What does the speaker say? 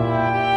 Música